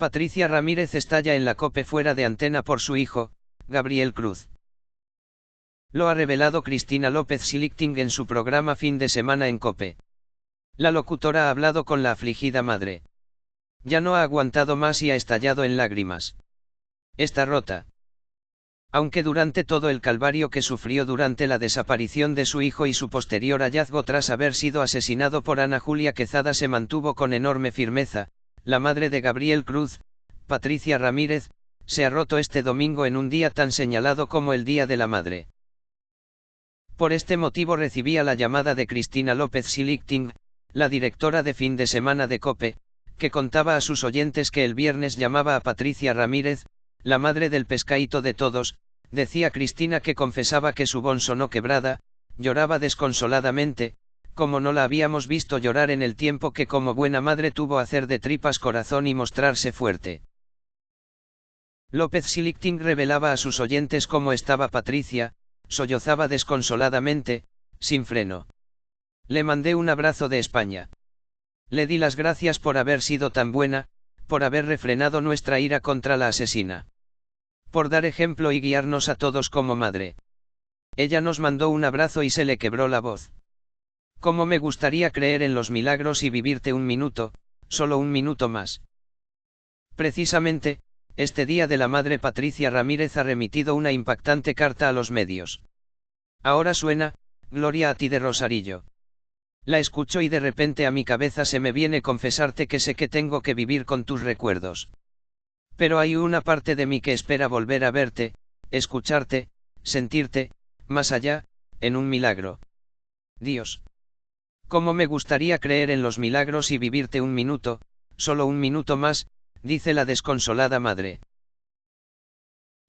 Patricia Ramírez estalla en la COPE fuera de antena por su hijo, Gabriel Cruz. Lo ha revelado Cristina López Silichting en su programa Fin de Semana en COPE. La locutora ha hablado con la afligida madre. Ya no ha aguantado más y ha estallado en lágrimas. Está rota. Aunque durante todo el calvario que sufrió durante la desaparición de su hijo y su posterior hallazgo tras haber sido asesinado por Ana Julia Quezada se mantuvo con enorme firmeza, la madre de Gabriel Cruz, Patricia Ramírez, se ha roto este domingo en un día tan señalado como el Día de la Madre. Por este motivo recibía la llamada de Cristina López Silichting, la directora de fin de semana de COPE, que contaba a sus oyentes que el viernes llamaba a Patricia Ramírez, la madre del pescaíto de todos, decía Cristina que confesaba que su bon sonó quebrada, lloraba desconsoladamente, como no la habíamos visto llorar en el tiempo que como buena madre tuvo hacer de tripas corazón y mostrarse fuerte. López Silichting revelaba a sus oyentes cómo estaba Patricia, sollozaba desconsoladamente, sin freno. Le mandé un abrazo de España. Le di las gracias por haber sido tan buena, por haber refrenado nuestra ira contra la asesina. Por dar ejemplo y guiarnos a todos como madre. Ella nos mandó un abrazo y se le quebró la voz. Cómo me gustaría creer en los milagros y vivirte un minuto, solo un minuto más. Precisamente, este día de la madre Patricia Ramírez ha remitido una impactante carta a los medios. Ahora suena, Gloria a ti de Rosarillo. La escucho y de repente a mi cabeza se me viene confesarte que sé que tengo que vivir con tus recuerdos. Pero hay una parte de mí que espera volver a verte, escucharte, sentirte, más allá, en un milagro. Dios. ¿Cómo me gustaría creer en los milagros y vivirte un minuto, solo un minuto más, dice la desconsolada madre.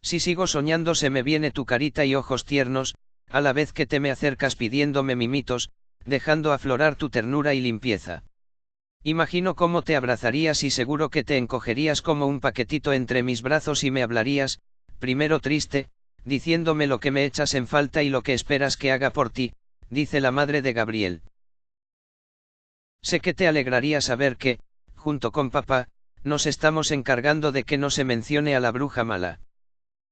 Si sigo soñando se me viene tu carita y ojos tiernos, a la vez que te me acercas pidiéndome mimitos, dejando aflorar tu ternura y limpieza. Imagino cómo te abrazarías y seguro que te encogerías como un paquetito entre mis brazos y me hablarías, primero triste, diciéndome lo que me echas en falta y lo que esperas que haga por ti, dice la madre de Gabriel. Sé que te alegraría saber que, junto con papá, nos estamos encargando de que no se mencione a la bruja mala.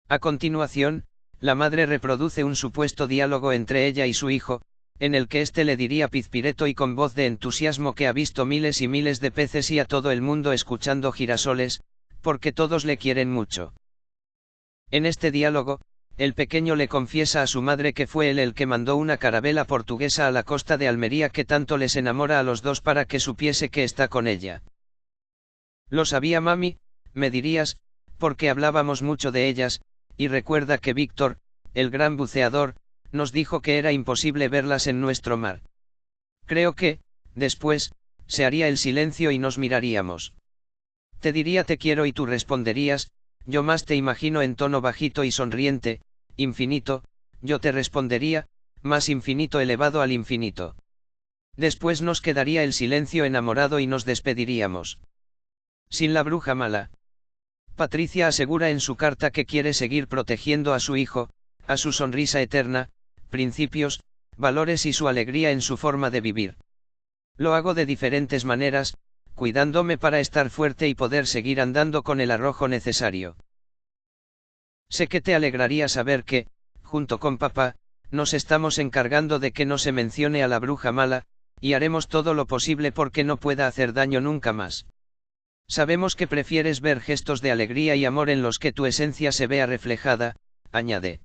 A continuación, la madre reproduce un supuesto diálogo entre ella y su hijo, en el que éste le diría pizpireto y con voz de entusiasmo que ha visto miles y miles de peces y a todo el mundo escuchando girasoles, porque todos le quieren mucho. En este diálogo, el pequeño le confiesa a su madre que fue él el que mandó una carabela portuguesa a la costa de Almería que tanto les enamora a los dos para que supiese que está con ella. Lo sabía mami, me dirías, porque hablábamos mucho de ellas, y recuerda que Víctor, el gran buceador, nos dijo que era imposible verlas en nuestro mar. Creo que, después, se haría el silencio y nos miraríamos. Te diría te quiero y tú responderías, yo más te imagino en tono bajito y sonriente, infinito, yo te respondería, más infinito elevado al infinito. Después nos quedaría el silencio enamorado y nos despediríamos. Sin la bruja mala. Patricia asegura en su carta que quiere seguir protegiendo a su hijo, a su sonrisa eterna, principios, valores y su alegría en su forma de vivir. Lo hago de diferentes maneras, cuidándome para estar fuerte y poder seguir andando con el arrojo necesario. Sé que te alegraría saber que, junto con papá, nos estamos encargando de que no se mencione a la bruja mala, y haremos todo lo posible porque no pueda hacer daño nunca más. Sabemos que prefieres ver gestos de alegría y amor en los que tu esencia se vea reflejada, añade.